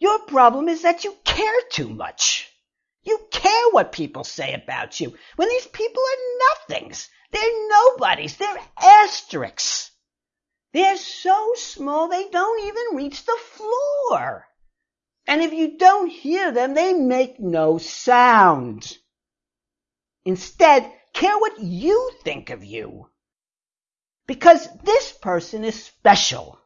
Your problem is that you care too much. You care what people say about you when these people are nothings. They're nobodies. They're asterisks. They're so small they don't even reach the floor. And if you don't hear them, they make no sound. Instead, care what you think of you. Because this person is special.